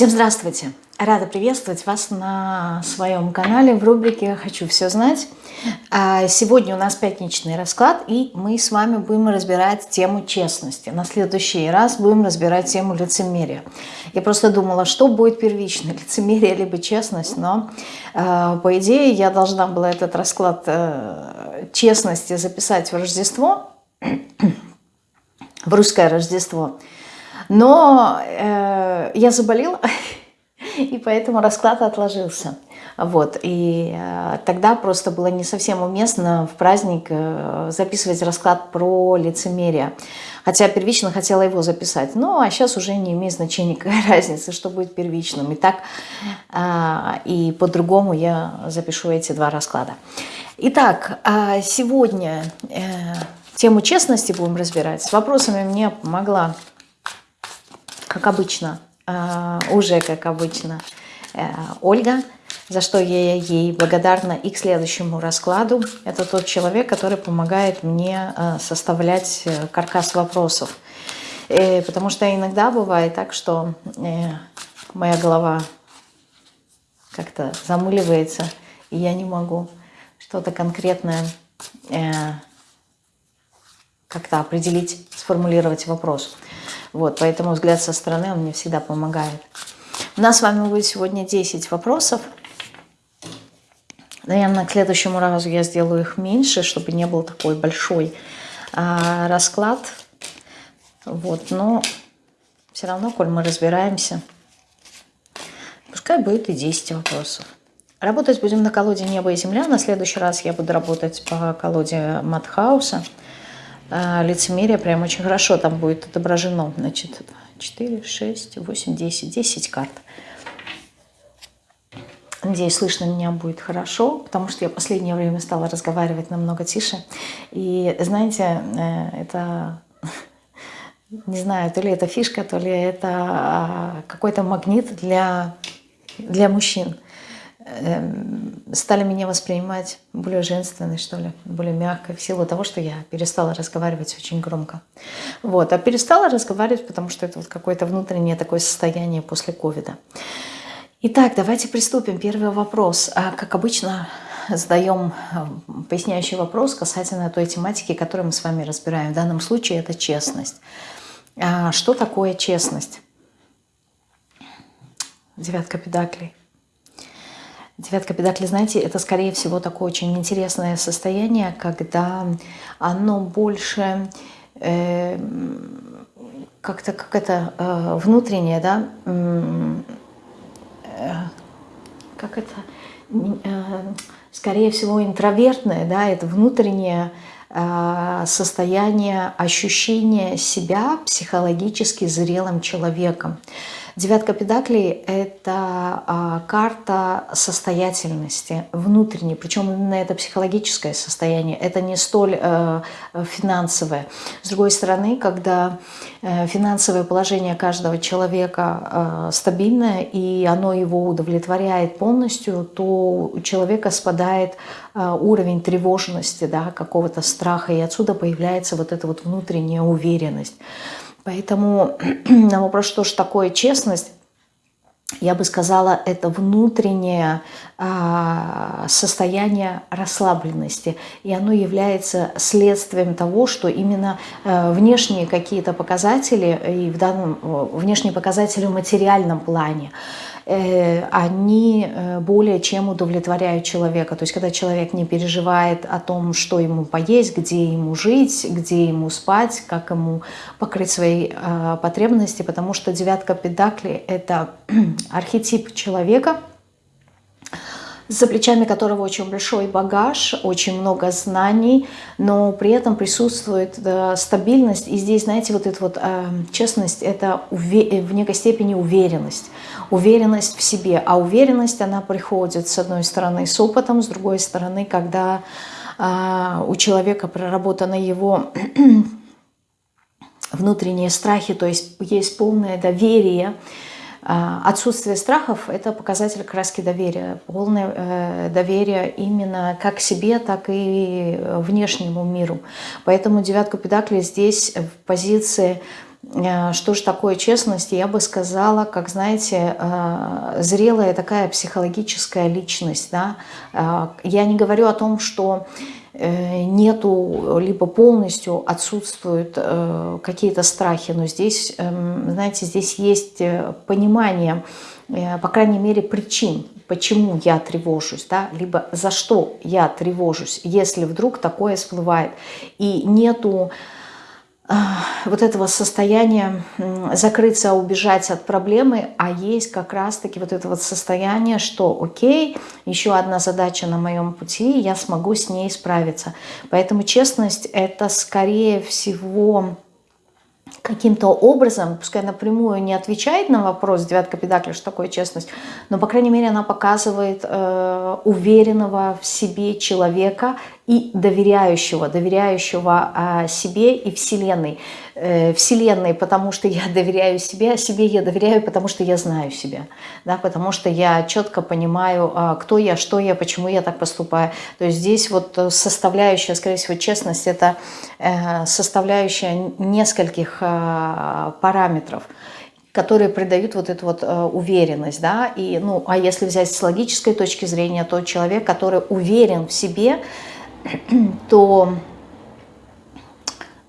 Всем здравствуйте! Рада приветствовать вас на своем канале в рубрике «Хочу все знать». А, сегодня у нас пятничный расклад, и мы с вами будем разбирать тему честности. На следующий раз будем разбирать тему лицемерия. Я просто думала, что будет первично, лицемерие либо честность, но а, по идее я должна была этот расклад э, честности записать в Рождество, в русское Рождество. Но э, я заболела, и поэтому расклад отложился. Вот, и э, тогда просто было не совсем уместно в праздник э, записывать расклад про лицемерие. Хотя первично хотела его записать. Ну, а сейчас уже не имеет значения, какая разница, что будет первичным. И так, э, и по-другому я запишу эти два расклада. Итак, э, сегодня э, тему честности будем разбирать. С вопросами мне помогла как обычно, э, уже как обычно, э, Ольга, за что я ей благодарна и к следующему раскладу. Это тот человек, который помогает мне э, составлять каркас вопросов. Потому что иногда бывает так, что моя голова как-то замыливается, и я не могу что-то конкретное как-то определить, сформулировать вопрос. Вот, поэтому взгляд со стороны, он мне всегда помогает. У нас с вами будет сегодня 10 вопросов. Наверное, к следующему разу я сделаю их меньше, чтобы не был такой большой а, расклад. Вот, но все равно, коль мы разбираемся, пускай будет и 10 вопросов. Работать будем на колоде «Небо и земля». На следующий раз я буду работать по колоде Матхауса. А, лицемерие прям очень хорошо там будет отображено. Значит, 4, 6, 8, 10, 10 карт. Надеюсь, слышно меня будет хорошо, потому что я в последнее время стала разговаривать намного тише. И знаете, э, это, не знаю, то ли это фишка, то ли это а, какой-то магнит для, для мужчин. Эм, стали меня воспринимать более женственной, что ли, более мягкой, в силу того, что я перестала разговаривать очень громко. Вот. А перестала разговаривать, потому что это вот какое-то внутреннее такое состояние после ковида. Итак, давайте приступим. Первый вопрос. А, как обычно, задаем эм, поясняющий вопрос касательно той тематики, которую мы с вами разбираем. В данном случае это честность. А, что такое честность? Девятка педаклей. Девятка педакли, знаете, это скорее всего такое очень интересное состояние, когда оно больше э, как-то как это э, внутреннее, да, э, как это, э, скорее всего интровертное, да, это внутреннее э, состояние ощущения себя психологически зрелым человеком. Девятка педаклей – это а, карта состоятельности внутренней, причем именно это психологическое состояние, это не столь э, финансовое. С другой стороны, когда э, финансовое положение каждого человека э, стабильное, и оно его удовлетворяет полностью, то у человека спадает уровень тревожности, да, какого-то страха, и отсюда появляется вот эта вот внутренняя уверенность. Поэтому на вопрос, что же такое честность, я бы сказала, это внутреннее а, состояние расслабленности. И оно является следствием того, что именно а, внешние какие-то показатели, и в данном внешние показатели в материальном плане, Э, они э, более чем удовлетворяют человека. То есть когда человек не переживает о том, что ему поесть, где ему жить, где ему спать, как ему покрыть свои э, потребности, потому что девятка педакли – это архетип человека – за плечами которого очень большой багаж, очень много знаний, но при этом присутствует да, стабильность. И здесь, знаете, вот эта вот э, честность – это в некой степени уверенность. Уверенность в себе. А уверенность, она приходит, с одной стороны, с опытом, с другой стороны, когда э, у человека проработаны его внутренние страхи, то есть есть полное доверие, отсутствие страхов – это показатель краски доверия, полное э, доверие именно как себе, так и внешнему миру. Поэтому девятка педакли здесь в позиции Э, что же такое честность? Я бы сказала, как, знаете, э, зрелая такая психологическая личность. Да? Я не говорю о том, что нету, либо полностью отсутствуют какие-то страхи, но здесь, эм, знаете, здесь есть понимание, по крайней мере, причин, почему я тревожусь, да, либо за что я тревожусь, если вдруг такое всплывает. И нету вот этого состояния закрыться, убежать от проблемы, а есть как раз-таки вот это вот состояние, что окей, еще одна задача на моем пути, я смогу с ней справиться. Поэтому честность это скорее всего каким-то образом, пускай напрямую не отвечает на вопрос девятка педакли, что такое честность, но, по крайней мере, она показывает э, уверенного в себе человека и доверяющего, доверяющего э, себе и Вселенной. Э, Вселенной, потому что я доверяю себе, а себе я доверяю, потому что я знаю себя, да, потому что я четко понимаю, э, кто я, что я, почему я так поступаю. То есть здесь вот составляющая, скорее всего, честность, это э, составляющая нескольких э, параметров которые придают вот эту вот э, уверенность, да, и, ну, а если взять с логической точки зрения, то человек, который уверен в себе, то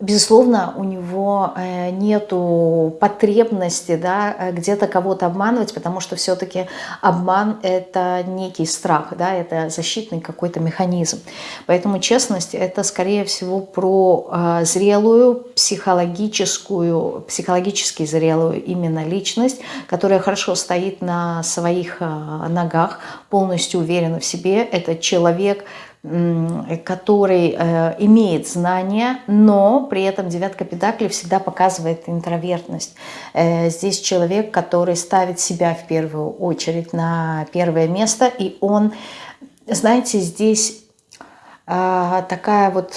безусловно, у него э, нету потребности да, э, где-то кого-то обманывать, потому что все-таки обман – это некий страх, да, это защитный какой-то механизм. Поэтому честность – это, скорее всего, про э, зрелую, психологическую, психологически зрелую именно личность, которая хорошо стоит на своих ногах, полностью уверена в себе. Это человек, который э, имеет знания, но при этом девятка педакли всегда показывает интровертность. Э, здесь человек, который ставит себя в первую очередь на первое место, и он, знаете, здесь э, такая вот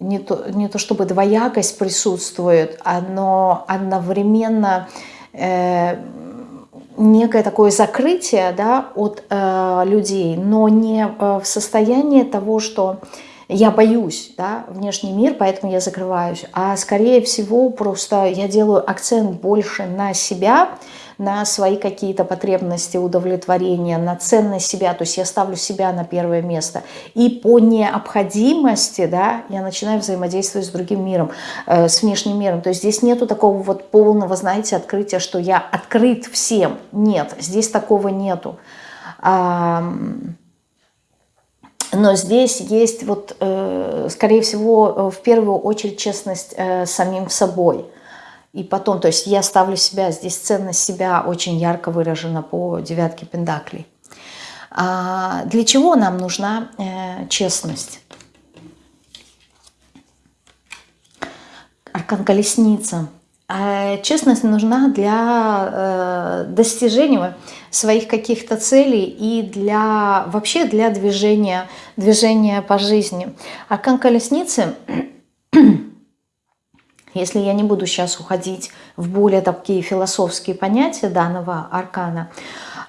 не то, не то чтобы двоякость присутствует, но одновременно некое такое закрытие да, от э, людей, но не э, в состоянии того, что я боюсь да, внешний мир, поэтому я закрываюсь, а скорее всего просто я делаю акцент больше на себя, на свои какие-то потребности, удовлетворения, на ценность себя, то есть я ставлю себя на первое место. И по необходимости да, я начинаю взаимодействовать с другим миром, э, с внешним миром. То есть здесь нету такого вот полного, знаете, открытия, что я открыт всем. Нет, здесь такого нету. Но здесь есть, вот, э, скорее всего, в первую очередь честность э, самим собой – и потом, то есть я ставлю себя, здесь ценность себя очень ярко выражена по девятке пендаклей. А для чего нам нужна э, честность? Аркан колесница. А честность нужна для э, достижения своих каких-то целей и для вообще для движения, движения по жизни. Аркан колесницы если я не буду сейчас уходить в более такие философские понятия данного аркана,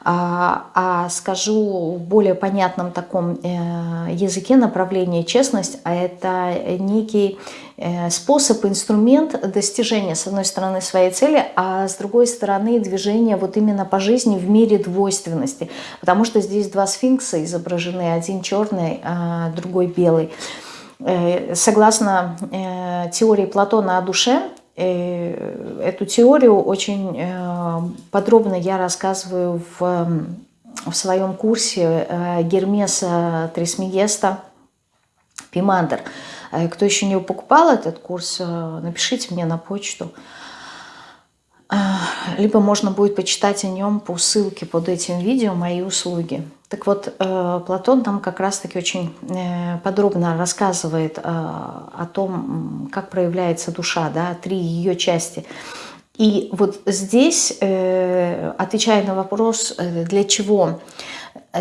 а, а скажу в более понятном таком э, языке направление честность, а это некий э, способ, инструмент достижения, с одной стороны, своей цели, а с другой стороны, движения вот именно по жизни в мире двойственности. Потому что здесь два сфинкса изображены, один черный, а другой белый. Э, согласно э, теории Платона о душе, э, эту теорию очень подробно я рассказываю в, в своем курсе Гермеса Трисмегеста Пимандер. Кто еще не покупал этот курс, напишите мне на почту. Либо можно будет почитать о нем по ссылке под этим видео «Мои услуги». Так вот, э, Платон там как раз-таки очень э, подробно рассказывает э, о том, как проявляется душа, да, три ее части. И вот здесь, отвечая на вопрос, для чего,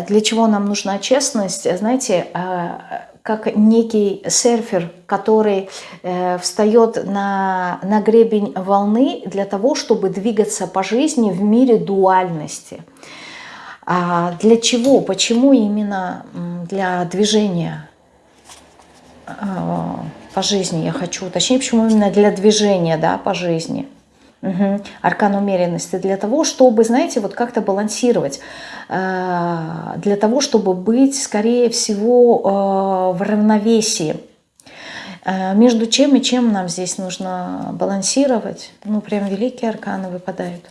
для чего нам нужна честность, знаете, как некий серфер, который встает на, на гребень волны для того, чтобы двигаться по жизни в мире дуальности – а для чего? Почему именно для движения а, по жизни я хочу уточнить, почему именно для движения да, по жизни? Угу. Аркан умеренности для того, чтобы, знаете, вот как-то балансировать, э, для того, чтобы быть, скорее всего, э, в равновесии. Между чем и чем нам здесь нужно балансировать? Ну, прям великие арканы выпадают.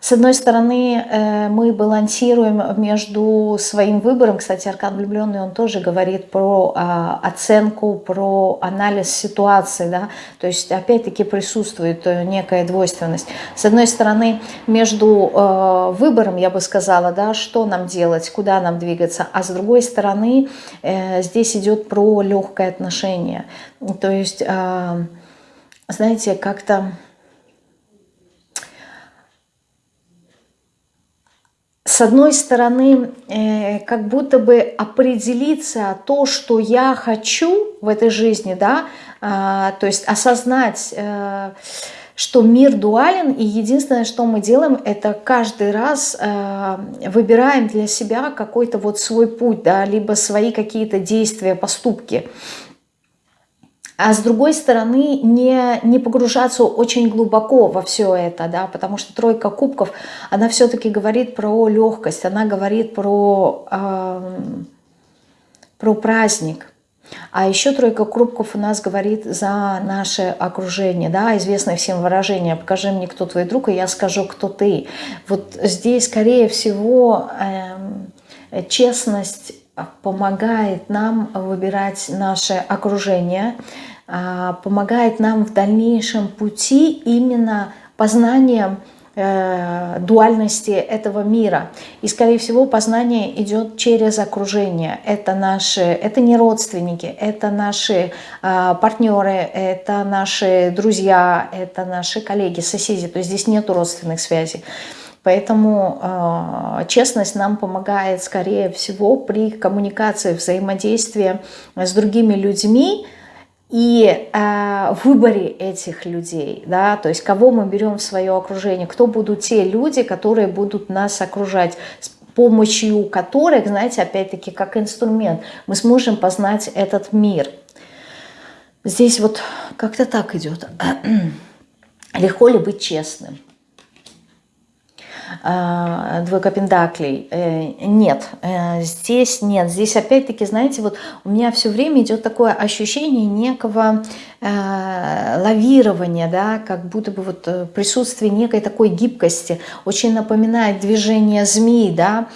С одной стороны, э, мы балансируем между своим выбором. Кстати, Аркан влюбленный, он тоже говорит про а, оценку, про анализ ситуации. Да? То есть, опять-таки, присутствует э, некая двойственность. С одной стороны, между э, выбором, я бы сказала, да, что нам делать, куда нам двигаться. А с другой стороны, здесь идет про легкое отношение. То есть, знаете, как-то с одной стороны, э, как будто бы определиться то, что я хочу в этой жизни, да, э, то есть осознать, э, что мир дуален, и единственное, что мы делаем, это каждый раз э, выбираем для себя какой-то вот свой путь, да, либо свои какие-то действия, поступки а с другой стороны не, не погружаться очень глубоко во все это, да, потому что тройка кубков, она все-таки говорит про легкость, она говорит про, э, про праздник. А еще тройка кубков у нас говорит за наше окружение, да, известное всем выражение «покажи мне, кто твой друг, и я скажу, кто ты». Вот здесь, скорее всего, э, честность помогает нам выбирать наше окружение, а, помогает нам в дальнейшем пути именно познанием э, дуальности этого мира. И, скорее всего, познание идет через окружение. Это наши, это не родственники, это наши э, партнеры, это наши друзья, это наши коллеги, соседи. То есть здесь нет родственных связей. Поэтому э, честность нам помогает, скорее всего, при коммуникации, взаимодействии с другими людьми, и э, выборе этих людей, да, то есть кого мы берем в свое окружение, кто будут те люди, которые будут нас окружать, с помощью которых, знаете, опять-таки как инструмент, мы сможем познать этот мир. Здесь вот как-то так идет. Легко ли быть честным? Э, двойка пентаклей. Э, нет, э, здесь нет. Здесь опять-таки, знаете, вот у меня все время идет такое ощущение некого лавирования, да, как будто бы вот присутствие некой такой гибкости. Очень напоминает движение змеи, да,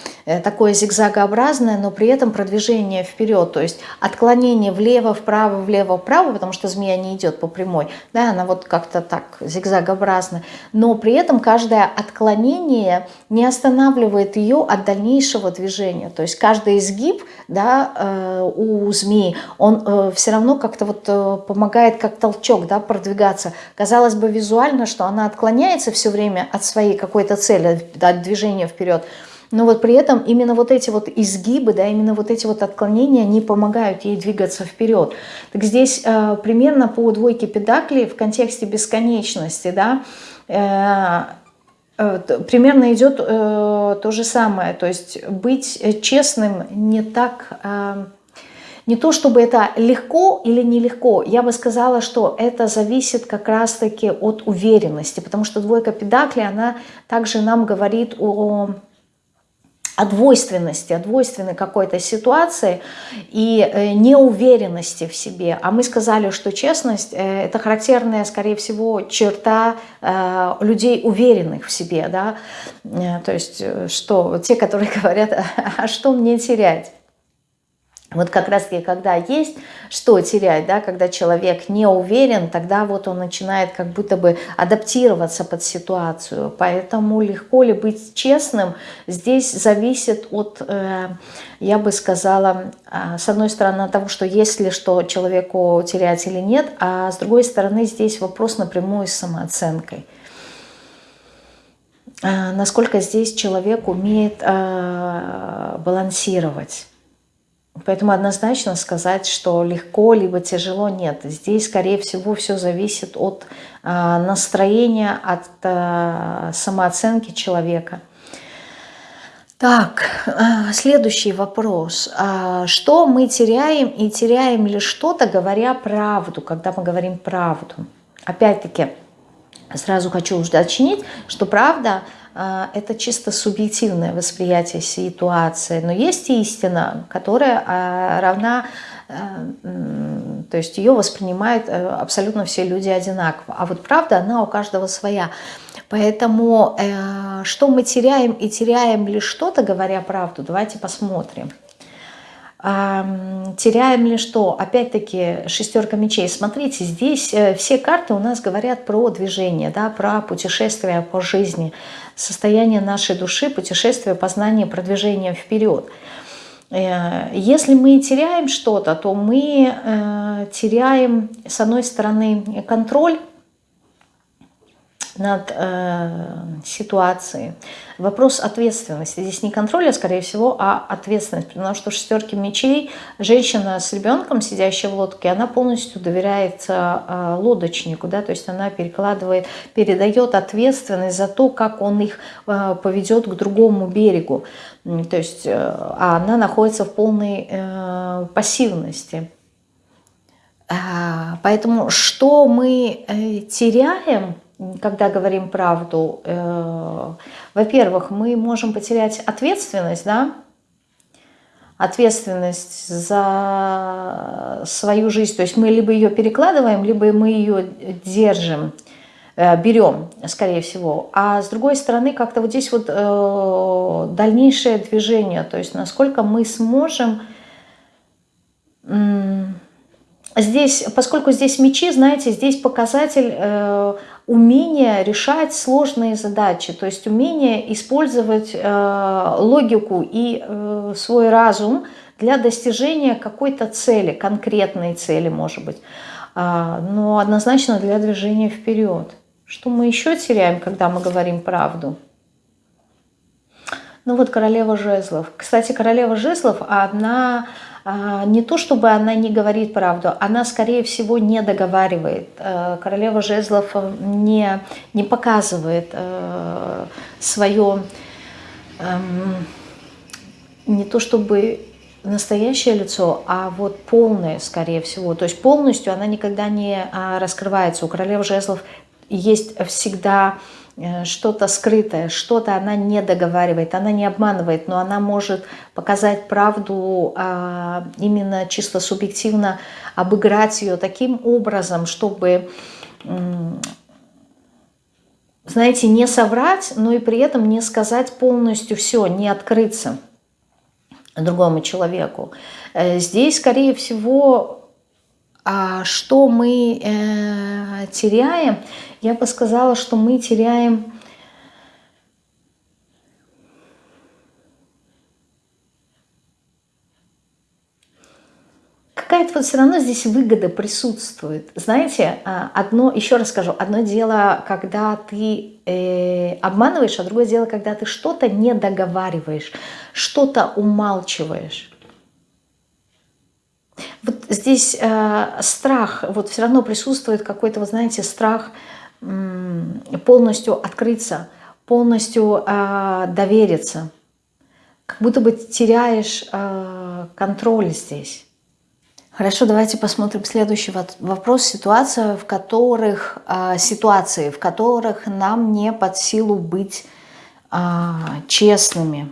такое зигзагообразное, но при этом продвижение вперед, то есть отклонение влево, вправо, влево, вправо, потому что змея не идет по прямой, да, она вот как-то так зигзагообразная, но при этом каждое отклонение не останавливает ее от дальнейшего движения. То есть каждый изгиб да, э, у змеи, он э, все равно как-то вот э, помогает как толчок да, продвигаться. Казалось бы визуально, что она отклоняется все время от своей какой-то цели, от движения вперед, но вот при этом именно вот эти вот изгибы, да, именно вот эти вот отклонения, они помогают ей двигаться вперед. Так здесь э, примерно по двойке педаклей в контексте бесконечности, да, э, Э, примерно идет э, то же самое. То есть быть честным не так... Э, не то, чтобы это легко или нелегко, я бы сказала, что это зависит как раз-таки от уверенности, потому что двойка педакли, она также нам говорит о о двойственности, о двойственной какой-то ситуации и э, неуверенности в себе. А мы сказали, что честность э, – это характерная, скорее всего, черта э, людей, уверенных в себе. Да? То есть, что те, которые говорят, а что мне терять? Вот как раз-таки, когда есть что терять, да, когда человек не уверен, тогда вот он начинает как будто бы адаптироваться под ситуацию. Поэтому легко ли быть честным, здесь зависит от, э, я бы сказала, э, с одной стороны, от того, что есть ли что человеку терять или нет, а с другой стороны, здесь вопрос напрямую с самооценкой. Э, насколько здесь человек умеет э, балансировать Поэтому однозначно сказать, что легко либо тяжело, нет. Здесь, скорее всего, все зависит от э, настроения, от э, самооценки человека. Так, э, следующий вопрос. А что мы теряем и теряем ли что-то, говоря правду, когда мы говорим правду? опять-таки, сразу хочу уточнить, что правда это чисто субъективное восприятие ситуации, но есть истина, которая э, равна, э, то есть ее воспринимают абсолютно все люди одинаково, а вот правда, она у каждого своя. Поэтому что мы теряем и теряем ли что-то, говоря правду, давайте посмотрим теряем ли что? Опять-таки шестерка мечей. Смотрите, здесь э, все карты у нас говорят про движение, да, про путешествие по жизни, состояние нашей души, путешествие, познание, продвижение вперед. Э, если мы теряем что-то, то мы э, теряем, с одной стороны, контроль, над э, ситуацией. Вопрос ответственности. Здесь не контроля, скорее всего, а ответственность. Потому что шестерки мечей, женщина с ребенком, сидящая в лодке, она полностью доверяет э, лодочнику. Да? То есть она перекладывает, передает ответственность за то, как он их э, поведет к другому берегу. То есть э, а она находится в полной э, пассивности. А, поэтому что мы э, теряем когда говорим правду, э, во-первых, мы можем потерять ответственность, да, ответственность за свою жизнь. То есть мы либо ее перекладываем, либо мы ее держим, э, берем, скорее всего. А с другой стороны, как-то вот здесь вот э, дальнейшее движение, то есть насколько мы сможем... Здесь, поскольку здесь мечи, знаете, здесь показатель э, умение решать сложные задачи, то есть умение использовать э, логику и э, свой разум для достижения какой-то цели, конкретной цели, может быть, э, но однозначно для движения вперед. Что мы еще теряем, когда мы говорим правду? Ну вот королева жезлов. Кстати, королева жезлов, она не то чтобы она не говорит правду, она, скорее всего, не договаривает. Э, королева жезлов э, не, не показывает э, свое, эм, не то чтобы настоящее лицо, а вот полное, скорее всего. То есть полностью она никогда не а, раскрывается. У королевы жезлов есть всегда что-то скрытое, что-то она не договаривает, она не обманывает, но она может показать правду а, именно чисто субъективно, обыграть ее таким образом, чтобы, знаете, не соврать, но и при этом не сказать полностью все, не открыться другому человеку. Э, здесь, скорее всего, а что мы э, теряем, я бы сказала, что мы теряем какая-то вот все равно здесь выгода присутствует. Знаете, а, одно, еще раз скажу, одно дело, когда ты э, обманываешь, а другое дело, когда ты что-то не договариваешь, что-то умалчиваешь. Вот здесь э, страх, вот все равно присутствует какой-то, вот знаете, страх полностью открыться, полностью э, довериться. Как будто бы теряешь э, контроль здесь. Хорошо, давайте посмотрим следующий вопрос. Ситуация, в которых, э, ситуации, в которых нам не под силу быть э, честными.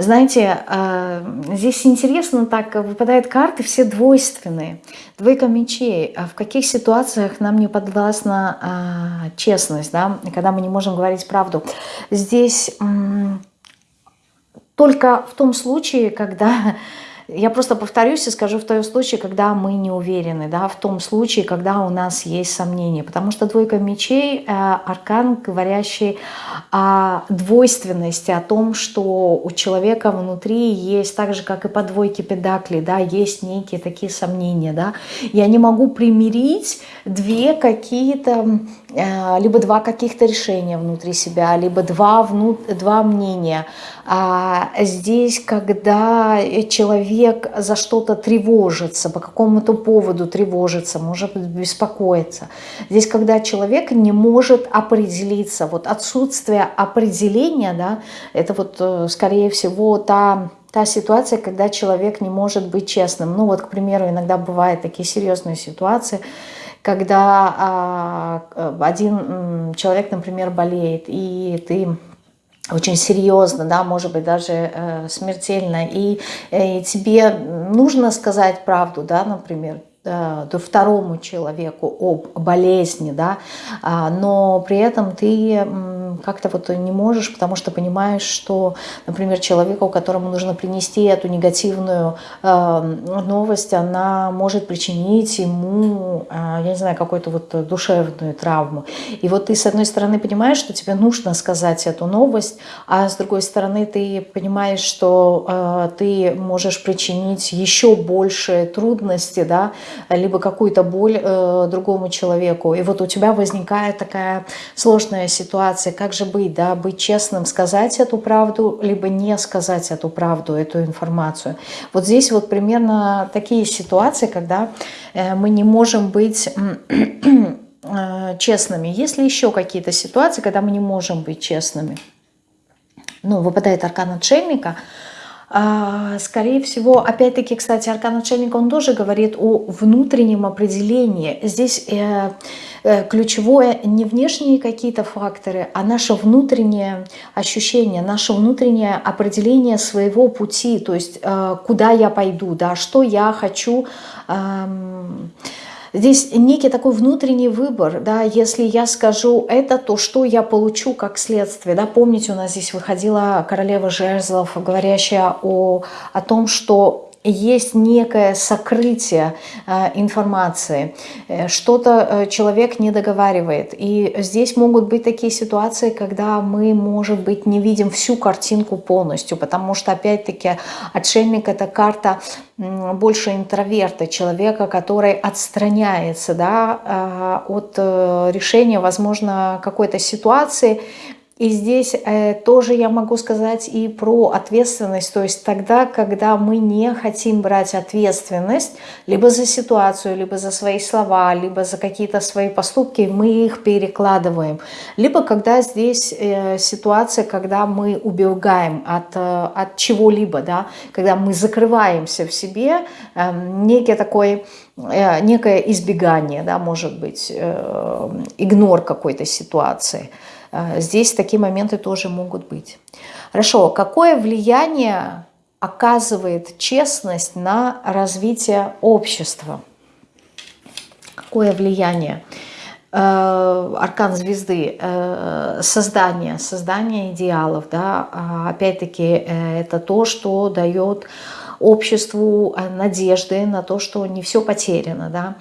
Знаете, а, здесь интересно так, выпадают карты все двойственные. Двойка мечей. А в каких ситуациях нам не подвластна а, честность, да, когда мы не можем говорить правду? Здесь только в том случае, когда я просто повторюсь и скажу в том случае, когда мы не уверены, да, в том случае, когда у нас есть сомнения. Потому что двойка мечей э, – аркан, говорящий о двойственности, о том, что у человека внутри есть, так же, как и по двойке педакли, да, есть некие такие сомнения. Да. Я не могу примирить две какие-то, либо два каких-то решения внутри себя, либо два, внут, два мнения. А здесь, когда человек за что-то тревожится, по какому-то поводу тревожится, может беспокоиться. Здесь, когда человек не может определиться, вот отсутствие определения, да, это вот, э, скорее всего, та та ситуация, когда человек не может быть честным. Ну вот, к примеру, иногда бывают такие серьезные ситуации, когда а, один человек, например, болеет, и ты очень серьезно, да, может быть, даже э, смертельно, и, э, и тебе нужно сказать правду, да, например, Э, второму человеку об болезни, да, а, но при этом ты как-то вот не можешь, потому что понимаешь, что, например, человеку, которому нужно принести эту негативную э, новость, она может причинить ему, э, я не знаю, какую-то вот душевную травму. И вот ты, с одной стороны, понимаешь, что тебе нужно сказать эту новость, а с другой стороны, ты понимаешь, что ты можешь причинить еще больше трудности, да, либо какую-то боль э, другому человеку. И вот у тебя возникает такая сложная ситуация, как же быть, да, быть честным, сказать эту правду, либо не сказать эту правду, эту информацию. Вот здесь вот примерно такие ситуации, когда э, мы не можем быть э, честными. Есть ли еще какие-то ситуации, когда мы не можем быть честными? Ну, выпадает аркан отшельника – скорее всего, опять-таки, кстати, аркан отшельника, он тоже говорит о внутреннем определении. Здесь э, э, ключевое не внешние какие-то факторы, а наше внутреннее ощущение, наше внутреннее определение своего пути, то есть э, куда я пойду, да, что я хочу Здесь некий такой внутренний выбор, да, если я скажу это, то что я получу как следствие, да, помните, у нас здесь выходила королева жезлов, говорящая о, о том, что есть некое сокрытие э, информации, э, что-то э, человек не договаривает. И здесь могут быть такие ситуации, когда мы, может быть, не видим всю картинку полностью, потому что, опять-таки, отшельник – это карта больше интроверта, человека, который отстраняется да, от решения, возможно, какой-то ситуации, и здесь э, тоже я могу сказать и про ответственность, то есть тогда, когда мы не хотим брать ответственность либо за ситуацию, либо за свои слова, либо за какие-то свои поступки, мы их перекладываем. Либо когда здесь э, ситуация, когда мы убегаем от, э, от чего-либо, да, когда мы закрываемся в себе, э, некий такой э, некое избегание, да, может быть, э, игнор какой-то ситуации – здесь такие моменты тоже могут быть. Хорошо, какое влияние оказывает честность на развитие общества? Какое влияние? Э, аркан звезды, э, создание, создание идеалов, да, а опять-таки это то, что дает обществу надежды на то, что не все потеряно, да,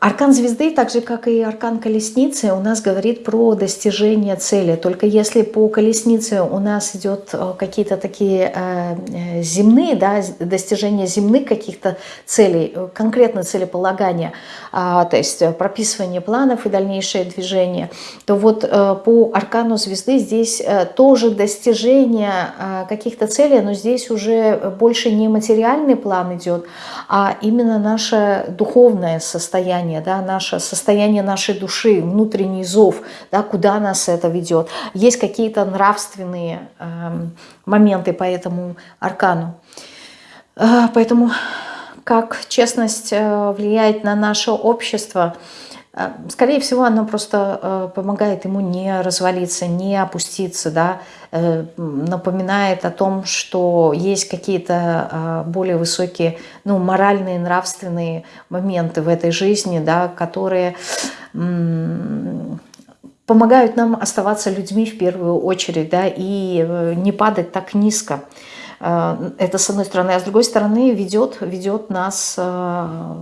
Аркан звезды, так же как и аркан колесницы, у нас говорит про достижение цели. Только если по колеснице у нас идет э, какие-то такие э, э, земные, да, достижения земных каких-то целей, конкретно целеполагания, а, то есть прописывание планов и дальнейшее движение, то вот по аркану звезды здесь тоже достижение каких-то целей, но здесь уже больше не материальный план идет, а именно наше духовное состояние, да, наше состояние нашей души, внутренний зов, да, куда нас это ведет. Есть какие-то нравственные э, моменты по этому аркану. Э, поэтому как честность э, влияет на наше общество – скорее всего, оно просто э, помогает ему не развалиться, не опуститься, да, э, напоминает о том, что есть какие-то более высокие, ну, моральные, нравственные моменты в этой жизни, да, которые помогают нам оставаться людьми в первую очередь, да, и не падать так низко. Э, это с одной стороны, а с другой стороны ведет, ведет нас, э,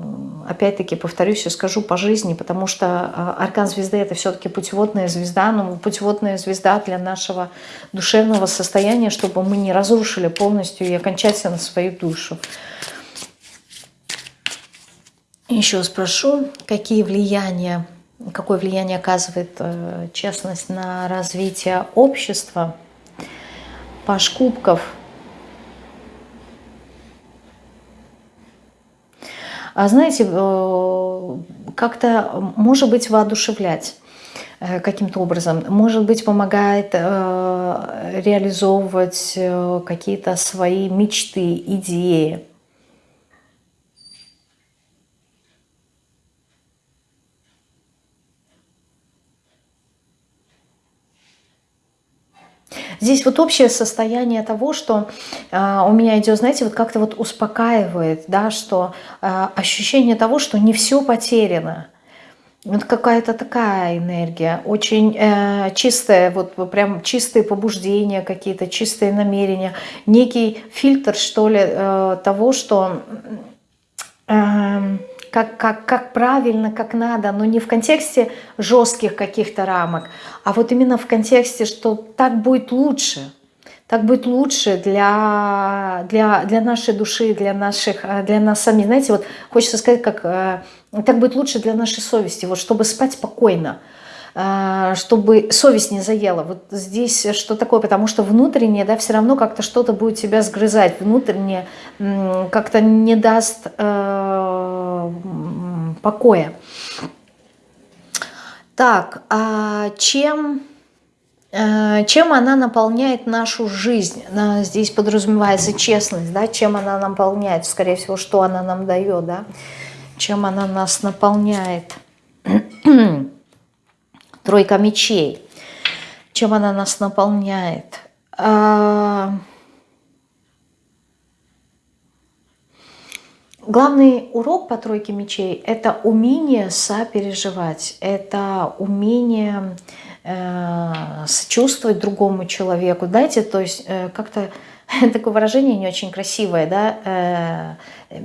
опять-таки, повторюсь и скажу, по жизни, потому что э, аркан звезды это все-таки путеводная звезда, но путеводная звезда для нашего душевного состояния, чтобы мы не разрушили полностью и окончательно свою душу. Еще спрошу, какие влияния, какое влияние оказывает честность на развитие общества? Паш Кубков – А знаете, э, как-то, может быть, воодушевлять. э, каким-то образом. Может быть, помогает э, реализовывать какие-то свои мечты, идеи. Здесь вот общее состояние того, что э, у меня идет, знаете, вот как-то вот успокаивает, да, что э, ощущение того, что не все потеряно. Вот какая-то такая энергия, очень э, чистая, вот прям чистые побуждения какие-то, чистые намерения, некий фильтр, что ли, э, того, что... Э, как, как, как правильно, как надо, но не в контексте жестких каких-то рамок, а вот именно в контексте, что так будет лучше, так будет лучше для, для, для нашей души, для, наших, для нас самих. Знаете, вот хочется сказать, как э, так будет лучше для нашей совести, вот чтобы спать спокойно, чтобы совесть не заела. Вот здесь что такое? Потому что внутренне, да, все равно как-то что-то будет тебя сгрызать, внутренне как-то не даст э, покоя. Так, а чем, э, чем она наполняет нашу жизнь? Здесь подразумевается честность, да, чем она наполняет, скорее всего, что она нам дает, да, чем она нас наполняет. Тройка мечей. Чем она нас наполняет? А, Главный урок по тройке мечей – это умение сопереживать, это умение э, сочувствовать другому человеку. Знаете, то есть э, как-то такое выражение не очень красивое, да, э,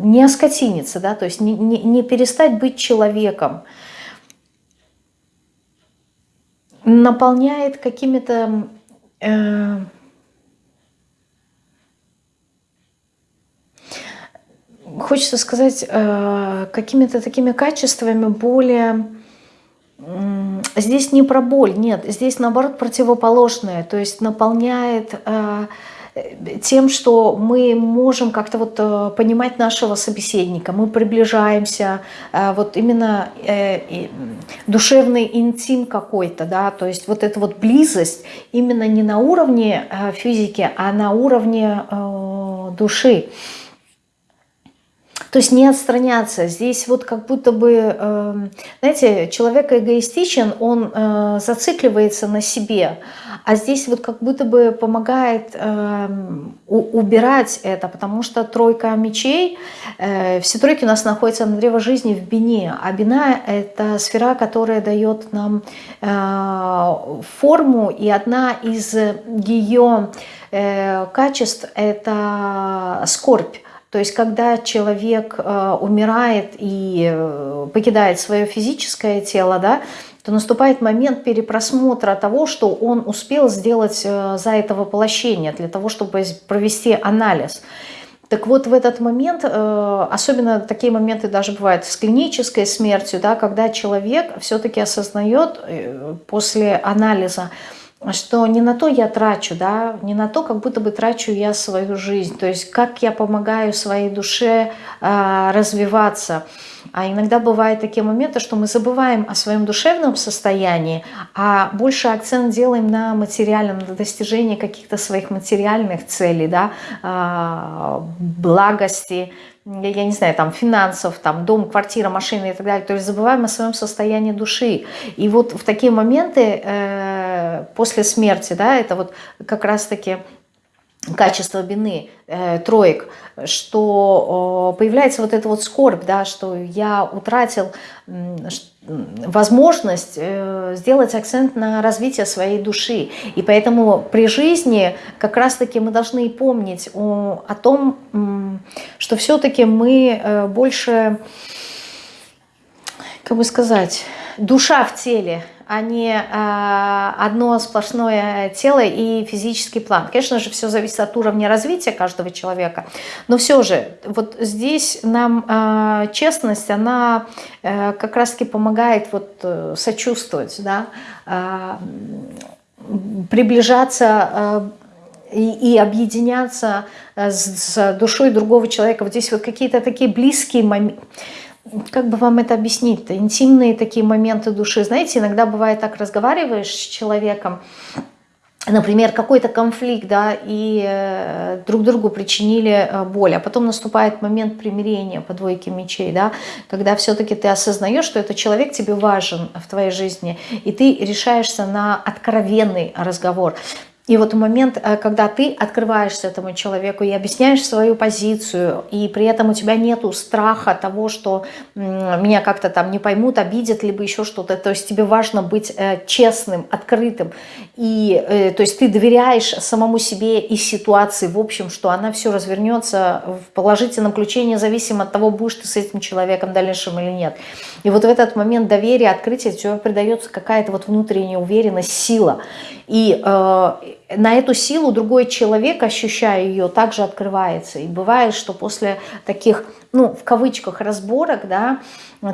не оскотиниться, да, то есть не, не, не перестать быть человеком, наполняет какими-то... Э, хочется сказать, э, какими-то такими качествами более... Здесь не про боль, нет, здесь наоборот противоположное, то есть наполняет э, тем, что мы можем как-то вот э, понимать нашего собеседника, мы приближаемся, вот именно душевный интим какой-то, да, то есть вот эта вот близость именно не на уровне физики, а на уровне души. То есть не отстраняться. Здесь вот как будто бы, эм, знаете, человек эгоистичен, он э, зацикливается на себе. А здесь вот как будто бы помогает эм, убирать это, потому что тройка мечей, э, все тройки у нас находятся на древо жизни в бине. А бина – это сфера, которая дает нам э, форму, и одна из ее качеств – это скорбь. То есть, когда человек э, умирает и э, покидает свое физическое тело, да, то наступает момент перепросмотра того, что он успел сделать э, за это воплощение, для того, чтобы провести анализ. Так вот, в этот момент, э, особенно такие моменты даже бывают с клинической смертью, да, когда человек все-таки осознает э, после анализа, что не на то я трачу, да, не на то, как будто бы трачу я свою жизнь, то есть как я помогаю своей душе э, развиваться. А иногда бывают такие моменты, что мы забываем о своем душевном состоянии, а больше акцент делаем на материальном, на достижении каких-то своих материальных целей, да, э, благости, я не знаю, там, финансов, там, дом, квартира, машина и так далее. То есть забываем о своем состоянии души. И вот в такие моменты э, после смерти, да, это вот как раз-таки качество вины э, троек, что э, появляется вот эта вот скорбь, да, что я утратил э, возможность э, сделать акцент на развитие своей души. И поэтому при жизни как раз-таки мы должны помнить о, о том, что все-таки мы э, больше, как бы сказать, душа в теле, а не э, одно сплошное тело и физический план. Конечно же, все зависит от уровня развития каждого человека, но все же, вот здесь нам э, честность, она э, как раз-таки помогает вот э, сочувствовать, да, э, приближаться э, и, и объединяться с, с душой другого человека. Вот здесь вот какие-то такие близкие моменты как бы вам это объяснить-то? Интимные такие моменты души. Знаете, иногда бывает так, разговариваешь с человеком, например, какой-то конфликт, да, и э, друг другу причинили э, боль, а потом наступает момент примирения по двойке мечей, да, когда все-таки ты осознаешь, что этот человек тебе важен в твоей жизни, и ты решаешься на откровенный разговор. И вот момент, э, когда ты открываешься этому человеку и объясняешь свою позицию, и при этом у тебя нету страха того, что меня как-то там не поймут, обидят, либо еще что-то. То есть тебе важно быть э, честным, открытым. И э, то есть ты доверяешь самому себе и ситуации, в общем, что она все развернется в положительном ключе, независимо от того, будешь ты с этим человеком дальнейшим или нет. И вот в этот момент доверия, открытия тебе придается какая-то вот внутренняя уверенность, сила. И на эту силу другой человек, ощущая ее, также открывается. И бывает, что после таких, ну, в кавычках, разборок, да,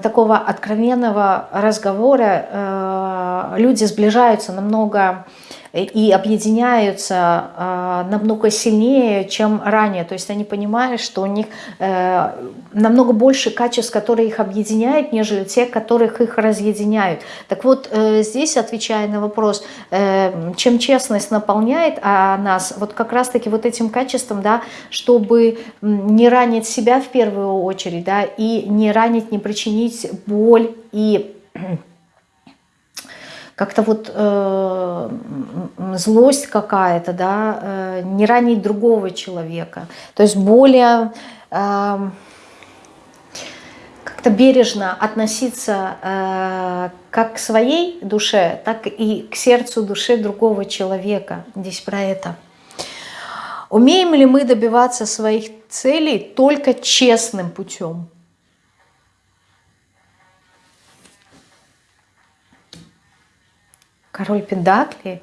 такого откровенного разговора э, люди сближаются намного и объединяются э, намного сильнее, чем ранее. То есть они понимают, что у них э, намного больше качеств, которые их объединяют, нежели те, которых их разъединяют. Так вот, э, здесь, отвечая на вопрос, э, чем честность наполняет а нас, вот как раз-таки вот этим качеством, да, чтобы не ранить себя в первую очередь, да, и не ранить, не причинить боль и как-то вот э, злость какая-то, да, э, не ранить другого человека. То есть более э, как-то бережно относиться э, как к своей душе, так и к сердцу души другого человека. Здесь про это. Умеем ли мы добиваться своих целей только честным путем? Король Пендакли.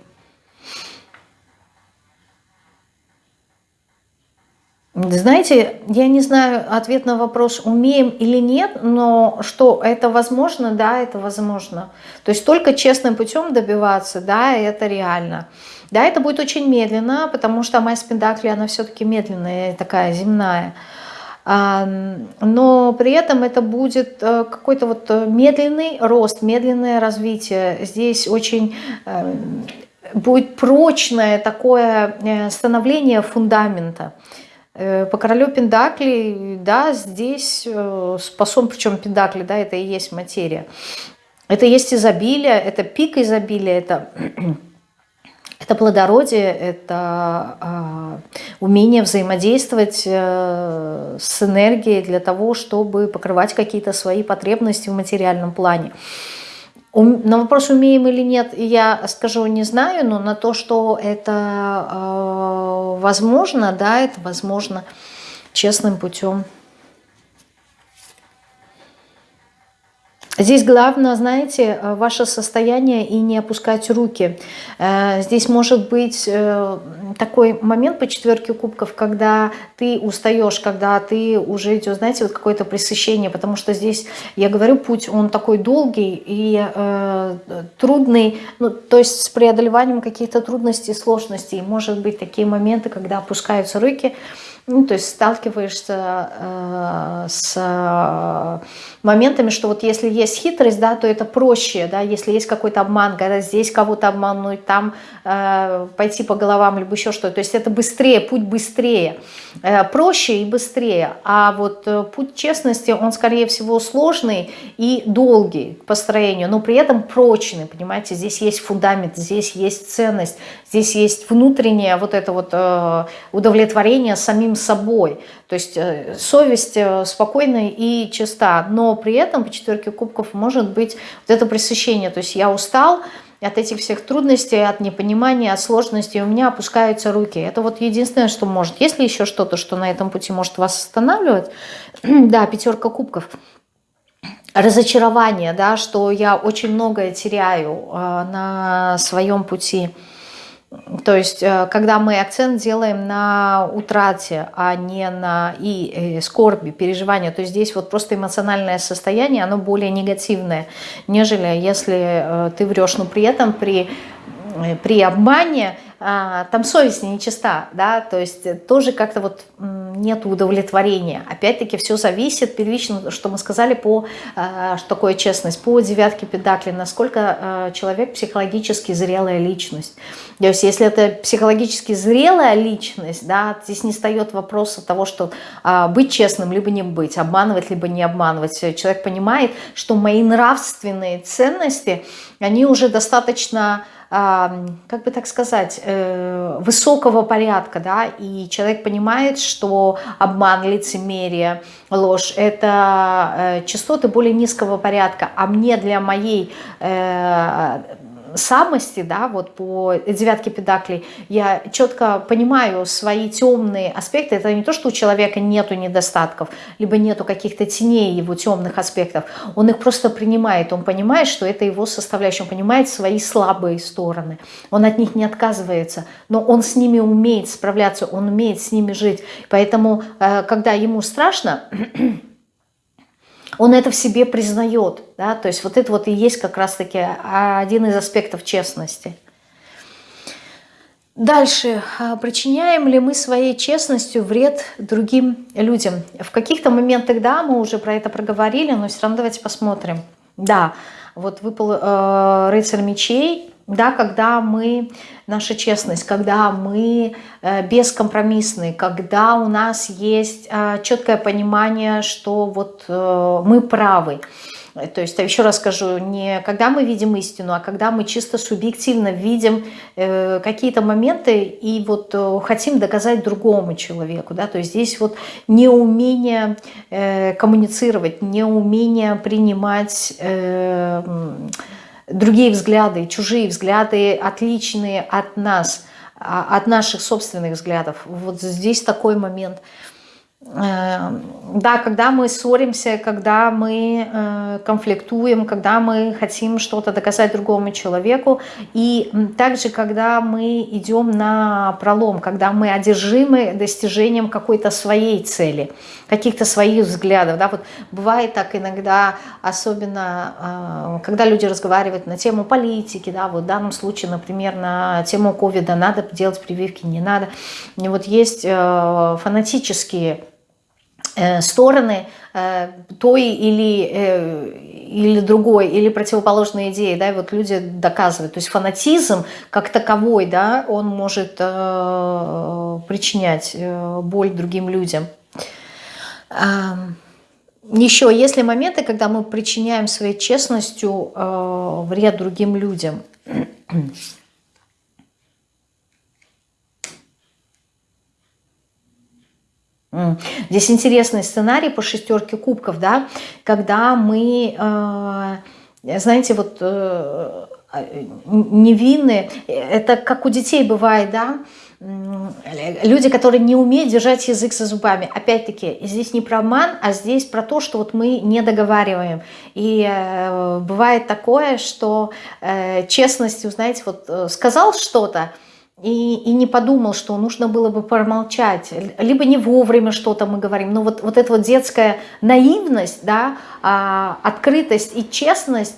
Знаете, я не знаю ответ на вопрос, умеем или нет, но что это возможно, да, это возможно. То есть только честным путем добиваться, да, это реально. Да, это будет очень медленно, потому что Майя Пендакли, она все-таки медленная, такая земная но при этом это будет э, какой-то вот э, медленный рост, медленное развитие. Здесь очень э, будет прочное такое становление фундамента. По королю Пендакли, да, здесь способ, причем Пендакли, да, это и есть материя. Это есть изобилие, это пик изобилия, это это плодородие, это э, умение взаимодействовать э, с энергией для того, чтобы покрывать какие-то свои потребности в материальном плане. На вопрос, умеем или нет, я скажу, не знаю, но на то, что это э, возможно, да, это возможно честным путем. Здесь главное, знаете, э, ваше состояние и не опускать руки. Э, здесь может быть э, такой момент по четверке кубков, когда ты устаешь, когда ты уже идешь, знаете, вот какое-то пресыщение, потому что здесь, я говорю, путь, он такой долгий и э, трудный, ну, то есть с преодолеванием каких-то трудностей, сложностей. Может быть такие моменты, когда опускаются руки, ну, то есть сталкиваешься э, с э, моментами, что вот если есть хитрость, да, то это проще, да, если есть какой-то обман, когда здесь кого-то обмануть, там э, пойти по головам, либо еще что-то, то есть это быстрее, путь быстрее, э, проще и быстрее, а вот э, путь честности, он скорее всего сложный и долгий к построению, но при этом прочный, понимаете, здесь есть фундамент, здесь есть ценность, здесь есть внутреннее вот это вот э, удовлетворение самим собой, то есть э, совесть э, спокойная и чиста, но при этом по четверке кубков может быть вот это пресыщение, то есть я устал от этих всех трудностей, от непонимания, от сложностей, у меня опускаются руки. Это вот единственное, что может. Если еще что-то, что на этом пути может вас останавливать, да, пятерка кубков – разочарование, да, что я очень многое теряю э, на своем пути. То есть, э, когда мы акцент делаем на утрате, а не на и э, скорби, переживания, то здесь вот просто эмоциональное состояние, оно более негативное, нежели если э, ты врешь. Но при этом при, при обмане там совесть нечиста, да, то есть тоже как-то вот нет удовлетворения. Опять-таки все зависит, первично, что мы сказали, по, э, что такое честность, по девятке педакли, насколько э, человек психологически зрелая личность. То есть если это психологически зрелая личность, да, здесь не встает вопроса того, что а, быть честным, либо не быть, обманывать, либо не обманывать. Человек понимает, что мои нравственные ценности, они уже достаточно как бы так сказать, э, высокого порядка, да, и человек понимает, что обман, лицемерие, ложь – это э, частоты более низкого порядка, а мне для моей э, самости, да, вот по девятке педаклей, я четко понимаю свои темные аспекты. Это не то, что у человека нету недостатков, либо нету каких-то теней его темных аспектов. Он их просто принимает. Он понимает, что это его составляющая. Он понимает свои слабые стороны. Он от них не отказывается. Но он с ними умеет справляться, он умеет с ними жить. Поэтому, э, когда ему страшно, он это в себе признает. Да? То есть вот это вот и есть как раз-таки один из аспектов честности. Дальше. А, причиняем ли мы своей честностью вред другим людям? В каких-то моментах, да, мы уже про это проговорили, но все равно давайте посмотрим. Да, вот выпал э, рыцарь мечей, да, когда мы, наша честность, когда мы э, бескомпромиссны, когда у нас есть э, четкое понимание, что вот э, мы правы. То есть, еще раз скажу, не когда мы видим истину, а когда мы чисто субъективно видим э, какие-то моменты и вот э, хотим доказать другому человеку. Да? То есть здесь вот неумение э, коммуницировать, неумение принимать... Э, другие взгляды, чужие взгляды, отличные от нас, а, от наших собственных взглядов. Вот здесь такой момент – да, когда мы ссоримся, когда мы э, конфликтуем, когда мы хотим что-то доказать другому человеку, и также, когда мы идем на пролом, когда мы одержимы достижением какой-то своей цели, каких-то своих взглядов. Да, вот бывает так иногда, особенно э, когда люди разговаривают на тему политики, да, вот в данном случае, например, на тему ковида, надо делать прививки, не надо. И вот есть э, фанатические стороны э, той или, э, или другой, или противоположной идеи, да, и вот люди доказывают. То есть фанатизм как таковой, да, он может причинять боль другим людям. Еще есть ли моменты, когда мы причиняем своей честностью вред другим людям? Здесь интересный сценарий по шестерке кубков, да, когда мы, э, знаете, вот э, невинны, это как у детей бывает, да, люди, которые не умеют держать язык за зубами. Опять-таки, здесь не про обман, а здесь про то, что вот мы не договариваем. И э, бывает такое, что э, честностью, знаете, вот э, сказал что-то, и, и не подумал, что нужно было бы промолчать, либо не вовремя что-то мы говорим. Но вот, вот эта вот детская наивность, да, а, открытость и честность,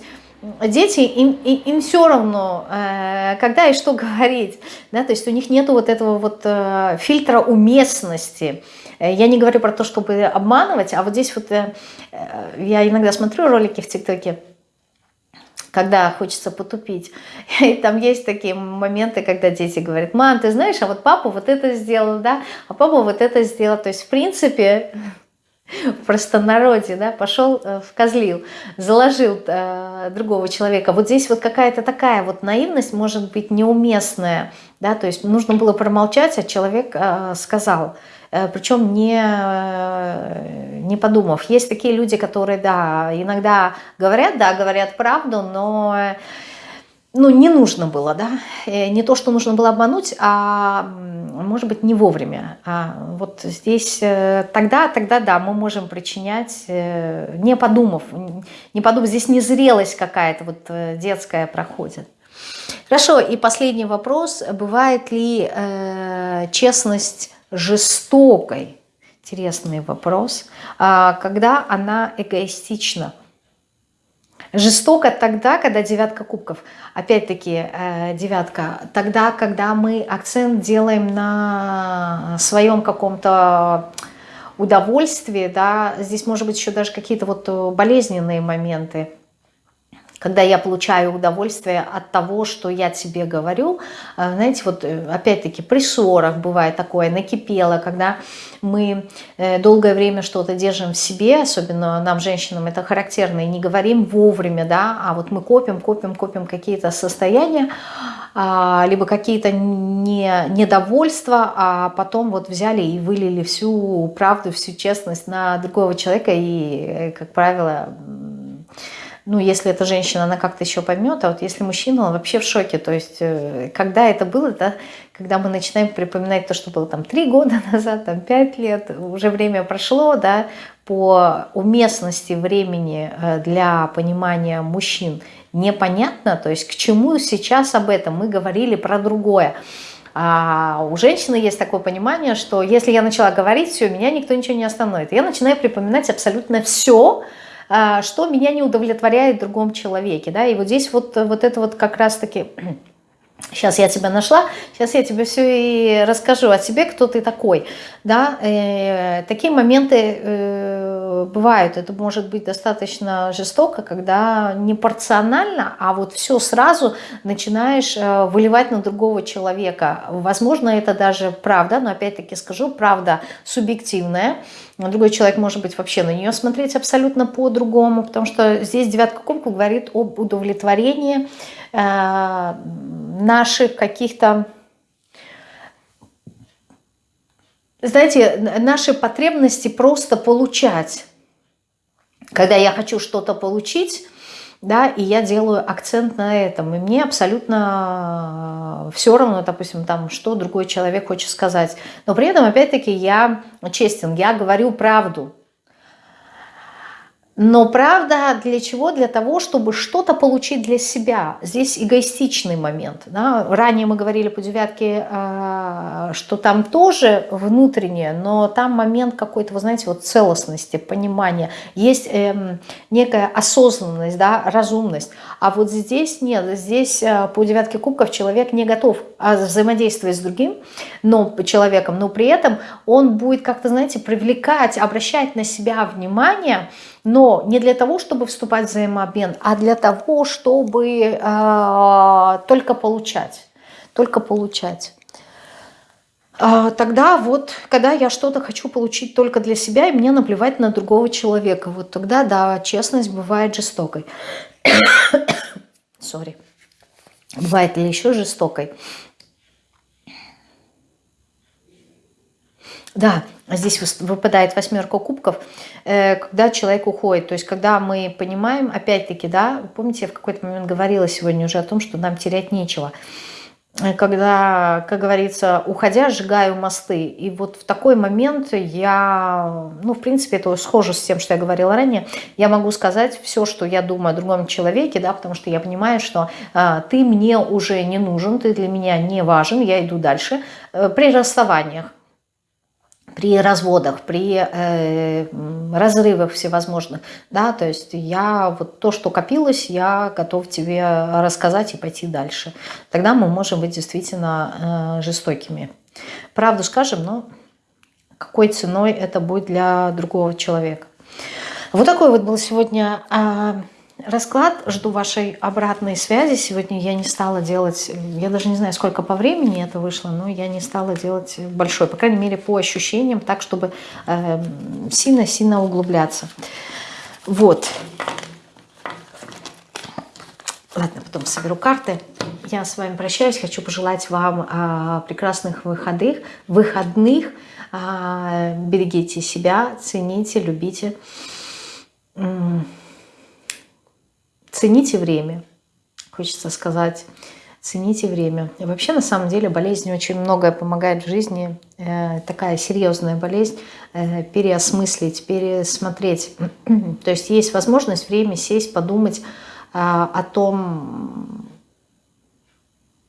дети, им, им все равно, э, когда и что говорить. Да, то есть у них нет вот этого вот э, фильтра уместности. Э, я не говорю про то, чтобы обманывать, а вот здесь вот я иногда смотрю ролики в ТикТоке, когда хочется потупить. И там есть такие моменты, когда дети говорят, мам, ты знаешь, а вот папа вот это сделал, да, а папа вот это сделал. То есть, в принципе, в простонародье, да, пошел, э, вкозлил, заложил э, другого человека. Вот здесь вот какая-то такая вот наивность может быть неуместная, да, то есть нужно было промолчать, а человек э, сказал. Э, причем не, э, не подумав. Есть такие люди, которые, да, иногда говорят, да, говорят правду, но ну, не нужно было, да, э, не то, что нужно было обмануть, а, может быть, не вовремя. А вот здесь тогда, тогда, да, мы можем причинять, не подумав, не подумав, здесь незрелость какая-то вот детская проходит. Хорошо, и последний вопрос. Бывает ли э, честность жестокой, интересный вопрос, а, когда она эгоистична. Жестоко тогда, когда девятка кубков, опять-таки э, девятка, тогда, когда мы акцент делаем на своем каком-то удовольствие, да, здесь может быть еще даже какие-то вот болезненные моменты, когда я получаю удовольствие от того, что я тебе говорю. А, знаете, вот э, опять-таки при ссорах бывает такое, накипело, когда мы э, долгое время что-то держим в себе, особенно нам, женщинам, это характерно, и не говорим вовремя, да, а вот мы копим, копим, копим какие-то состояния, а, либо какие-то не, недовольства, а потом вот взяли и вылили всю правду, всю честность на другого человека, и, э, как правило, ну, если эта женщина, она как-то еще поймет, а вот если мужчина, он вообще в шоке. То есть, э, когда это было, да, когда мы начинаем припоминать то, что было там три года назад, там пять лет, уже время прошло, да, по уместности времени э, для понимания мужчин непонятно, то есть к чему сейчас об этом мы говорили про другое. А у женщины есть такое понимание, что если я начала говорить, все, меня никто ничего не остановит. Я начинаю припоминать абсолютно все, что меня не удовлетворяет в другом человеке. Да? И вот здесь вот, вот это вот как раз-таки... Сейчас я тебя нашла, сейчас я тебе все и расскажу о себе, кто ты такой. Да? Э, такие моменты э, бывают. Это может быть достаточно жестоко, когда не порционально, а вот все сразу начинаешь э, выливать на другого человека. Возможно, это даже правда, но опять-таки скажу, правда субъективная. Другой человек может быть вообще на нее смотреть абсолютно по-другому, потому что здесь девятка кубков говорит об удовлетворении э, наших каких-то, знаете, наши потребности просто получать. Когда я хочу что-то получить, да, и я делаю акцент на этом, и мне абсолютно все равно, допустим, там, что другой человек хочет сказать, но при этом, опять-таки, я честен, я говорю правду, но правда для чего? Для того, чтобы что-то получить для себя. Здесь эгоистичный момент. Да? Ранее мы говорили по девятке, а, что там тоже внутреннее, но там момент какой-то, вы знаете, вот целостности, понимания. Есть эм, некая осознанность, да, разумность. А вот здесь нет. Здесь э, по девятке кубков человек не готов а, взаимодействовать с другим но, человеком, но при этом он будет как-то, знаете, привлекать, обращать на себя внимание, но не для того, чтобы вступать в взаимообмен, а для того, чтобы э, только получать, только получать. Э, тогда вот, когда я что-то хочу получить только для себя, и мне наплевать на другого человека, вот тогда, да, честность бывает жестокой. Сори. Бывает ли еще жестокой? Да, здесь выпадает восьмерка кубков, э, когда человек уходит. То есть, когда мы понимаем, опять-таки, да, помните, я в какой-то момент говорила сегодня уже о том, что нам терять нечего. Э, когда, как говорится, уходя, сжигаю мосты. И вот в такой момент я, ну, в принципе, это схоже с тем, что я говорила ранее, я могу сказать все, что я думаю о другом человеке, да, потому что я понимаю, что э, ты мне уже не нужен, ты для меня не важен, я иду дальше. Э, при расставаниях при разводах, при э, разрывах всевозможных, да, то есть я вот то, что копилось, я готов тебе рассказать и пойти дальше. Тогда мы можем быть действительно э, жестокими. Правду скажем, но какой ценой это будет для другого человека. Вот такой вот был сегодня э, расклад. Жду вашей обратной связи. Сегодня я не стала делать, я даже не знаю, сколько по времени это вышло, но я не стала делать большой, по крайней мере, по ощущениям, так, чтобы эм, сильно-сильно э, углубляться. Вот. Ладно, потом соберу карты. Я с вами прощаюсь. Хочу пожелать вам э, прекрасных выходных. выходных. Э, берегите себя, цените, любите. Цените время, хочется сказать. Цените время. И вообще, на самом деле, болезнь очень многое помогает в жизни. Э, такая серьезная болезнь. Э, переосмыслить, пересмотреть. То есть есть возможность время сесть, подумать э, о том,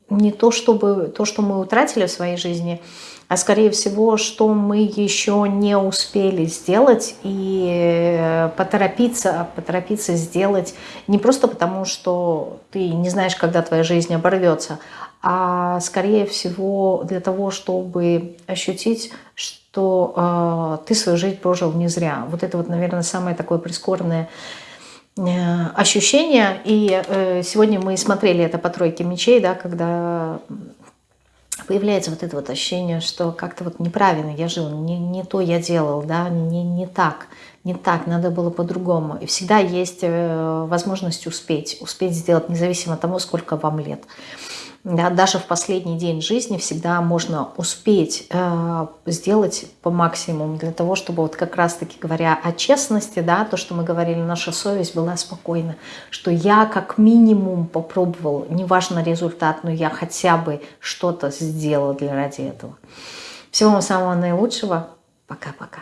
не то, чтобы то, что мы утратили в своей жизни, а скорее всего, что мы еще не успели сделать и поторопиться, поторопиться сделать не просто потому, что ты не знаешь, когда твоя жизнь оборвется, а скорее всего для того, чтобы ощутить, что э, ты свою жизнь прожил не зря. Вот это вот, наверное, самое такое прискорбное э, ощущение. И э, сегодня мы смотрели это по тройке мечей, да, когда появляется вот это вот ощущение, что как-то вот неправильно я жил, не, не то я делал, да, не, не так, не так, надо было по-другому. И всегда есть э, возможность успеть, успеть сделать, независимо от того, сколько вам лет. Да, даже в последний день жизни всегда можно успеть э, сделать по максимуму для того, чтобы вот как раз-таки говоря о честности, да, то, что мы говорили, наша совесть была спокойна, что я как минимум попробовал, неважно результат, но я хотя бы что-то сделала для ради этого. Всего вам самого наилучшего. Пока-пока.